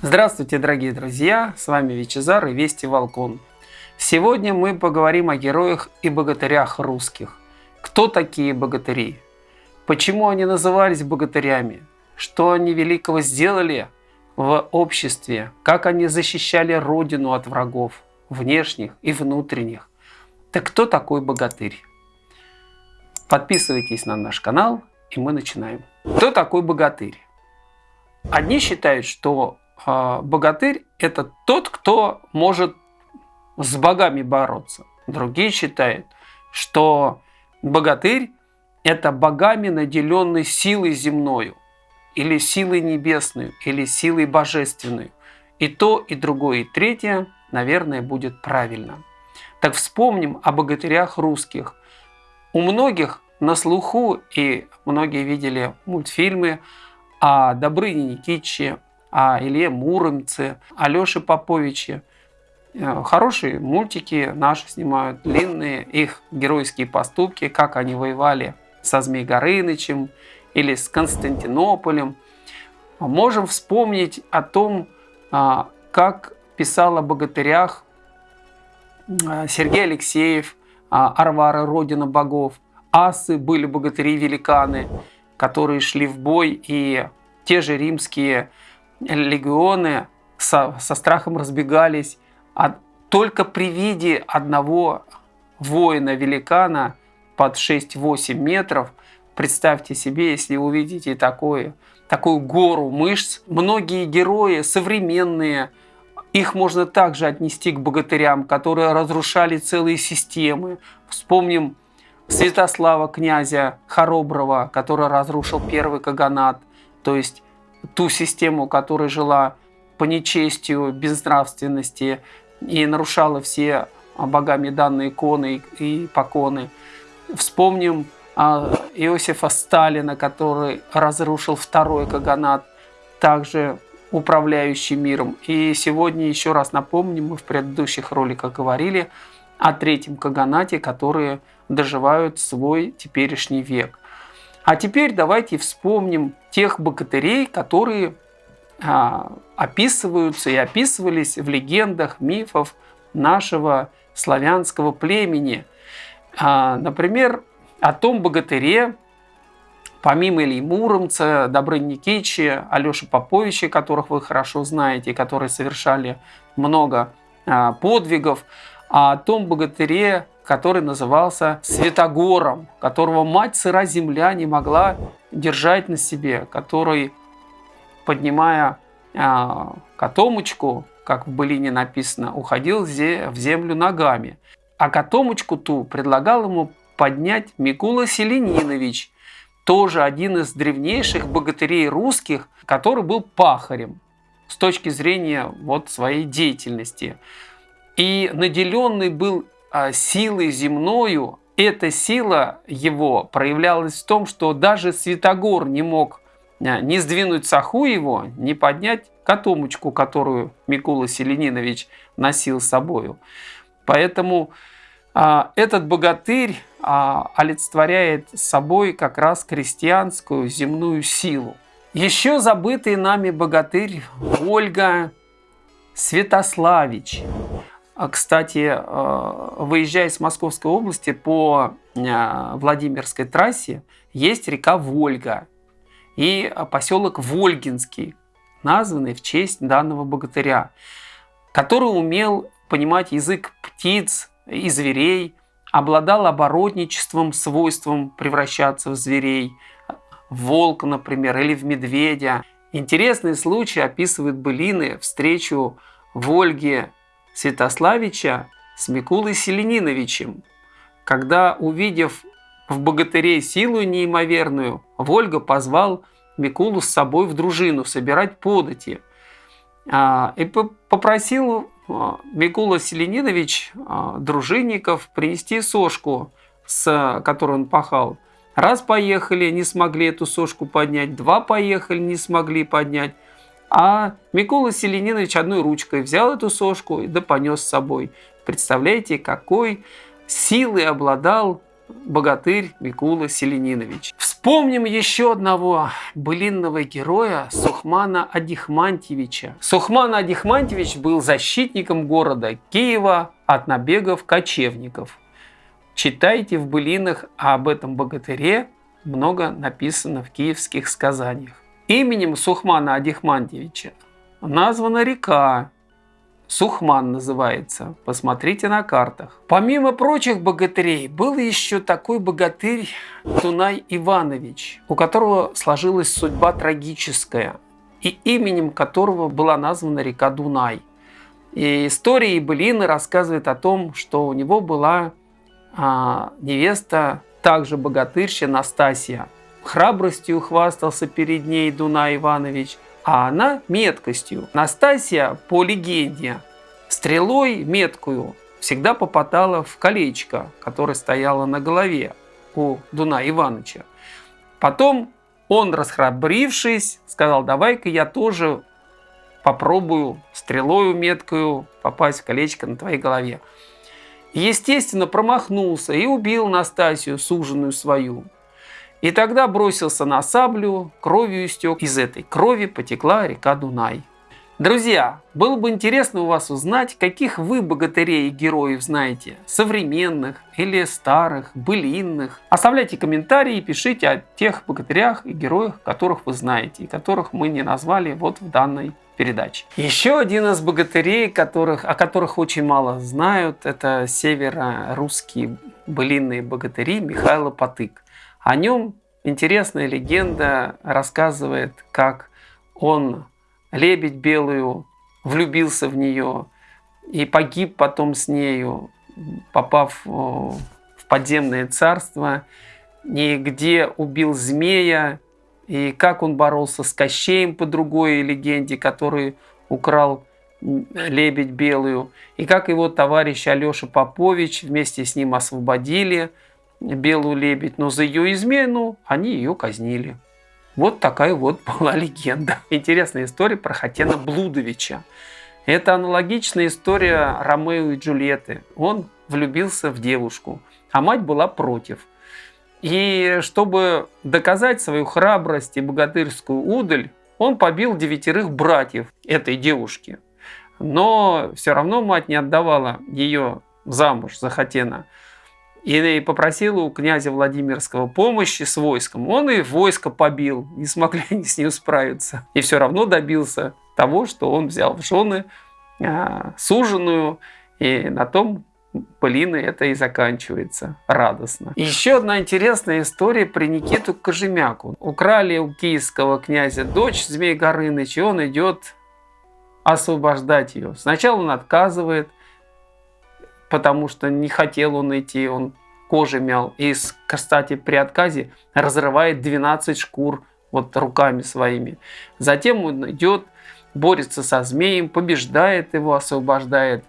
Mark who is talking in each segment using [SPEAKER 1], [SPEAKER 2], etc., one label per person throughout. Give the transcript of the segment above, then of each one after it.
[SPEAKER 1] Здравствуйте, дорогие друзья! С вами Вичезар и Вести Волкон. Сегодня мы поговорим о героях и богатырях русских. Кто такие богатыри? Почему они назывались богатырями? Что они великого сделали в обществе? Как они защищали родину от врагов, внешних и внутренних? Так кто такой богатырь? Подписывайтесь на наш канал, и мы начинаем. Кто такой богатырь? Одни считают, что богатырь – это тот, кто может с богами бороться. Другие считают, что богатырь – это богами наделенный силой земною, или силой небесной, или силой божественной. И то, и другое, и третье, наверное, будет правильно. Так вспомним о богатырях русских. У многих на слуху, и многие видели мультфильмы о Добрыне Никитиче, о Илье Муромце, Алёше Поповиче. Э, хорошие мультики наши снимают, длинные, их геройские поступки, как они воевали со Змей Горынычем или с Константинополем. Можем вспомнить о том, а, как писал о богатырях э, Сергей Алексеев, а, Арвара, Родина богов. Асы были богатыри-великаны, которые шли в бой, и те же римские легионы со, со страхом разбегались. А только при виде одного воина-великана под 6-8 метров, представьте себе, если увидите такое, такую гору мышц, многие герои современные, их можно также отнести к богатырям, которые разрушали целые системы. Вспомним Святослава князя Хороброва, который разрушил первый каганат, то есть ту систему, которая жила по нечестию, безнравственности и нарушала все богами данные иконы и поконы. Вспомним а, Иосифа Сталина, который разрушил второй каганат, также управляющий миром. И сегодня еще раз напомним, мы в предыдущих роликах говорили о третьем каганате, которые доживают свой теперешний век. А теперь давайте вспомним тех богатырей, которые а, описываются и описывались в легендах, мифов нашего славянского племени. А, например, о том богатыре, помимо Ильи Муромца, Добрыни Никитича, Алеши Поповича, которых вы хорошо знаете, которые совершали много а, подвигов, а о том богатыре, который назывался Святогором, которого мать сыра земля не могла держать на себе, который, поднимая э, котомочку, как в былине написано, уходил в землю ногами. А котомочку ту предлагал ему поднять Микула Селенинович, тоже один из древнейших богатырей русских, который был пахарем с точки зрения вот своей деятельности. И наделенный был а, силой земною, эта сила его проявлялась в том, что даже Святогор не мог а, не сдвинуть саху его, не поднять котомочку, которую Микула Селенинович носил с собою. Поэтому а, этот богатырь а, олицетворяет собой как раз крестьянскую земную силу. Еще забытый нами богатырь Ольга Святославич. А, кстати, э, выезжая с Московской области по э, Владимирской трассе, есть река Вольга и поселок Вольгинский, названный в честь данного богатыря, который умел понимать язык птиц и зверей, обладал оборотничеством, свойством превращаться в зверей, в волка, например, или в медведя. Интересный случай описывает былины встречу Вольги Святославича с Микулой Селениновичем, когда, увидев в богатыре силу неимоверную, Вольга позвал Микулу с собой в дружину собирать подати. А, и попросил а, Микула Селенинович а, дружинников принести сошку, с которой он пахал. Раз поехали, не смогли эту сошку поднять, два поехали, не смогли поднять. А Микола Селенинович одной ручкой взял эту сошку и да понес с собой. Представляете, какой силой обладал богатырь Микула Селенинович. Вспомним еще одного былинного героя Сухмана Адихмантьевича. Сухман Адихмантьевич был защитником города Киева от набегов кочевников. Читайте в былинах об этом богатыре, много написано в киевских сказаниях. Именем Сухмана Адихмантьевича названа река, Сухман называется. Посмотрите на картах. Помимо прочих богатырей, был еще такой богатырь Тунай Иванович, у которого сложилась судьба трагическая, и именем которого была названа река Дунай. И истории и былины рассказывают о том, что у него была а, невеста, также богатырща Настасья. Храбростью хвастался перед ней Дунай Иванович – а она меткостью. Настасья, по легенде, стрелой меткую всегда попадала в колечко, которое стояло на голове у Дуна Ивановича. Потом он, расхрабрившись, сказал, давай-ка я тоже попробую стрелою меткую попасть в колечко на твоей голове. Естественно, промахнулся и убил Настасью, суженую свою. И тогда бросился на саблю, кровью истек. Из этой крови потекла река Дунай. Друзья, было бы интересно у вас узнать, каких вы богатырей и героев знаете, современных или старых, былинных. Оставляйте комментарии и пишите о тех богатырях и героях, которых вы знаете, и которых мы не назвали вот в данной передаче. Еще один из богатырей, которых, о которых очень мало знают, это северо-русские былинные богатыри Михайло Потык. О нем интересная легенда рассказывает, как он лебедь белую влюбился в нее и погиб потом с нею, попав в подземное царство, и где убил змея, и как он боролся с Кощеем по другой легенде, который украл лебедь белую, и как его товарищ Алеша Попович вместе с ним освободили – белую лебедь, но за ее измену они ее казнили. Вот такая вот была легенда. Интересная история про Хатена Блудовича. Это аналогичная история Ромео и Джульетты. Он влюбился в девушку, а мать была против. И чтобы доказать свою храбрость и богатырскую удаль, он побил девятерых братьев этой девушки. Но все равно мать не отдавала ее замуж за Хатена и попросил у князя Владимирского помощи с войском. Он и войско побил, не смогли они с ним справиться. И все равно добился того, что он взял в жены а, суженую, и на том Полины это и заканчивается радостно. еще одна интересная история про Никиту Кожемяку. Украли у киевского князя дочь Змей Горыныч, и он идет освобождать ее. Сначала он отказывает, потому что не хотел он идти, он кожи мял. И, кстати, при отказе разрывает 12 шкур вот руками своими. Затем он идет, борется со змеем, побеждает его, освобождает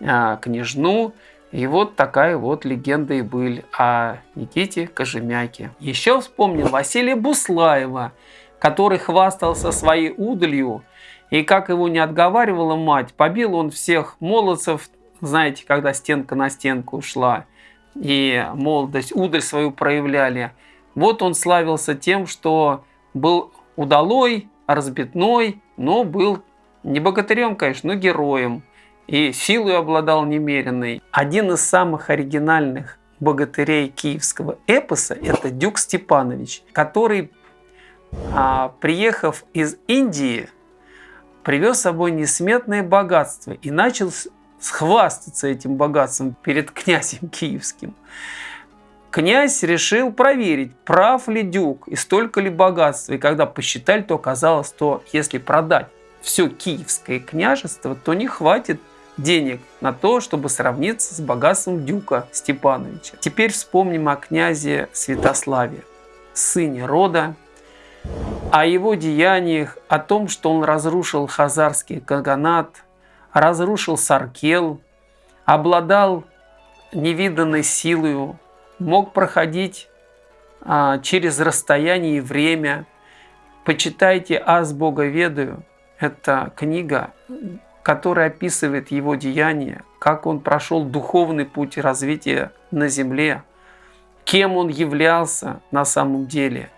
[SPEAKER 1] а, княжну. И вот такая вот легенда и быль о Никите Кожемяке. Еще вспомнил Василия Буслаева, который хвастался своей удалью. И как его не отговаривала мать, побил он всех молодцев знаете, когда стенка на стенку ушла, и молодость, удаль свою проявляли. Вот он славился тем, что был удалой, разбитной, но был не богатырем, конечно, но героем. И силой обладал немеренной. Один из самых оригинальных богатырей киевского эпоса – это Дюк Степанович, который, а, приехав из Индии, привез с собой несметное богатство и начал схвастаться этим богатством перед князем киевским. Князь решил проверить, прав ли дюк и столько ли богатства. И когда посчитали, то оказалось, что если продать все киевское княжество, то не хватит денег на то, чтобы сравниться с богатством дюка Степановича. Теперь вспомним о князе Святославе, сыне рода, о его деяниях, о том, что он разрушил хазарский каганат – разрушил Саркел, обладал невиданной силой, мог проходить а, через расстояние и время. Почитайте «Аз Бога ведаю». Это книга, которая описывает его деяния, как он прошел духовный путь развития на земле, кем он являлся на самом деле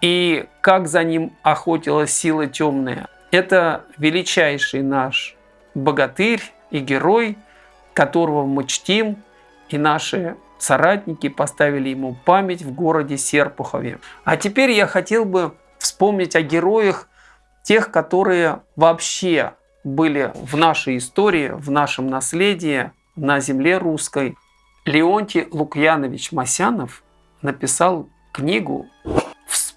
[SPEAKER 1] и как за ним охотилась сила темная. Это величайший наш богатырь и герой, которого мы чтим, и наши соратники поставили ему память в городе Серпухове. А теперь я хотел бы вспомнить о героях, тех, которые вообще были в нашей истории, в нашем наследии, на земле русской. Леонтий Лукьянович Масянов написал книгу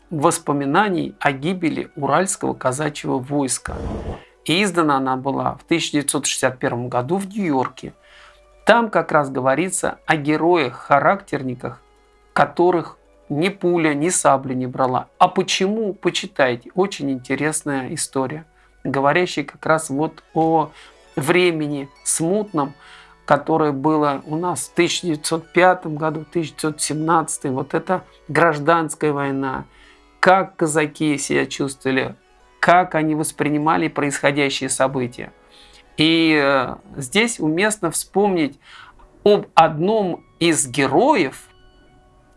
[SPEAKER 1] воспоминаний о гибели Уральского казачьего войска. И издана она была в 1961 году в Нью-Йорке. Там как раз говорится о героях-характерниках, которых ни пуля, ни сабля не брала. А почему? Почитайте. Очень интересная история, говорящая как раз вот о времени смутном, которое было у нас в 1905 году, 1917, вот это гражданская война, как казаки себя чувствовали, как они воспринимали происходящие события. И э, здесь уместно вспомнить об одном из героев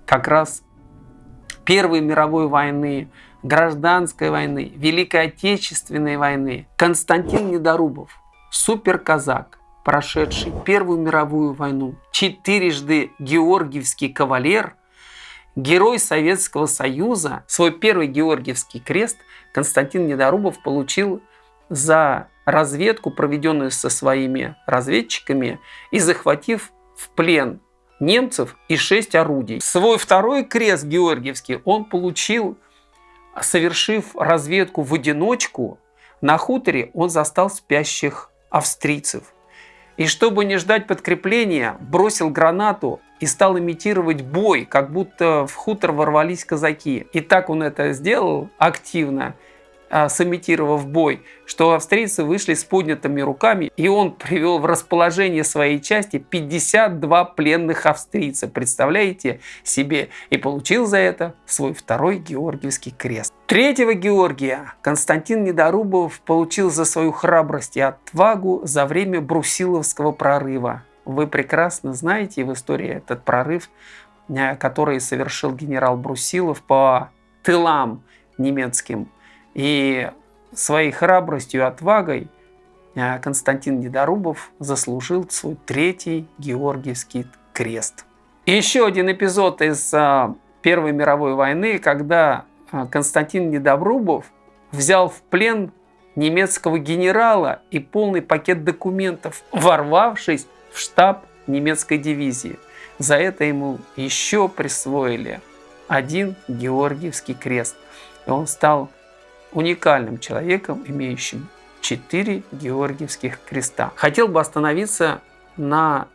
[SPEAKER 1] как раз Первой мировой войны, гражданской войны, Великой Отечественной войны. Константин Недорубов, суперказак, прошедший Первую мировую войну, четырежды георгиевский кавалер, герой Советского Союза, свой первый георгиевский крест Константин Недорубов получил за разведку, проведенную со своими разведчиками, и захватив в плен немцев и шесть орудий. Свой второй крест Георгиевский он получил, совершив разведку в одиночку. На хуторе он застал спящих австрийцев. И чтобы не ждать подкрепления, бросил гранату и стал имитировать бой, как будто в хутор ворвались казаки. И так он это сделал активно, сымитировав бой, что австрийцы вышли с поднятыми руками, и он привел в расположение своей части 52 пленных австрийца, представляете себе, и получил за это свой второй Георгиевский крест. Третьего Георгия Константин Недорубов получил за свою храбрость и отвагу за время Брусиловского прорыва. Вы прекрасно знаете в истории этот прорыв, э, который совершил генерал Брусилов по тылам немецким и своей храбростью и отвагой э, Константин Недорубов заслужил свой третий Георгиевский крест. Еще один эпизод из э, Первой мировой войны, когда э, Константин Недорубов взял в плен немецкого генерала и полный пакет документов, ворвавшись в штаб немецкой дивизии. За это ему еще присвоили один Георгиевский крест. И он стал уникальным человеком, имеющим четыре Георгиевских креста. Хотел бы остановиться на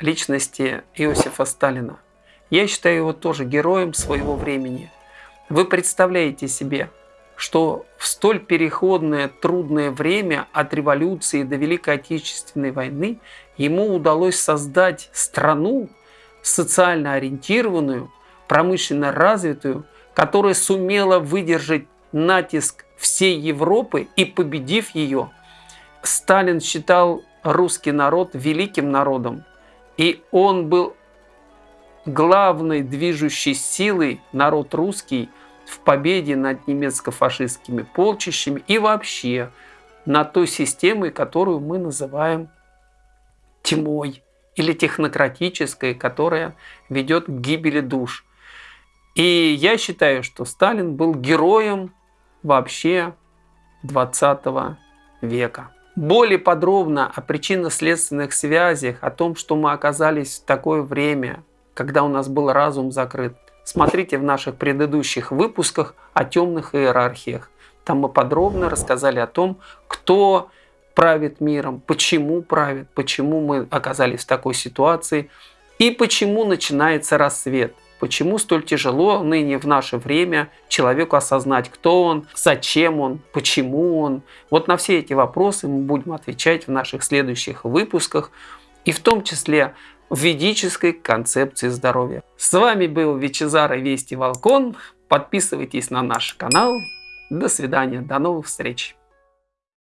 [SPEAKER 1] личности Иосифа Сталина. Я считаю его тоже героем своего времени. Вы представляете себе, что в столь переходное трудное время от революции до Великой Отечественной войны ему удалось создать страну социально ориентированную, промышленно развитую, которая сумела выдержать натиск всей Европы и победив ее, Сталин считал русский народ великим народом. И он был главной движущей силой, народ русский, в победе над немецко-фашистскими полчищами и вообще на той системой, которую мы называем тьмой или технократической, которая ведет к гибели душ. И я считаю, что Сталин был героем вообще 20 века. Более подробно о причинно-следственных связях, о том, что мы оказались в такое время, когда у нас был разум закрыт, смотрите в наших предыдущих выпусках о темных иерархиях. Там мы подробно рассказали о том, кто правит миром, почему правит, почему мы оказались в такой ситуации и почему начинается рассвет. Почему столь тяжело ныне в наше время человеку осознать, кто он, зачем он, почему он? Вот на все эти вопросы мы будем отвечать в наших следующих выпусках, и в том числе в ведической концепции здоровья. С вами был Вичезар и Вести Волкон. Подписывайтесь на наш канал. До свидания, до новых встреч.